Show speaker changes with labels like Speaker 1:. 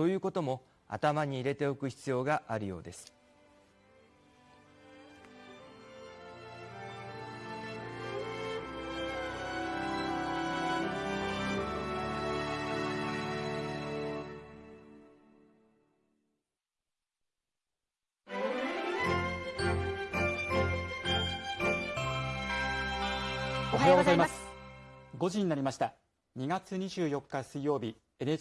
Speaker 1: ということも頭に入れておく必要があるようです。
Speaker 2: おはようございます。5時になりました。2月24日水曜日。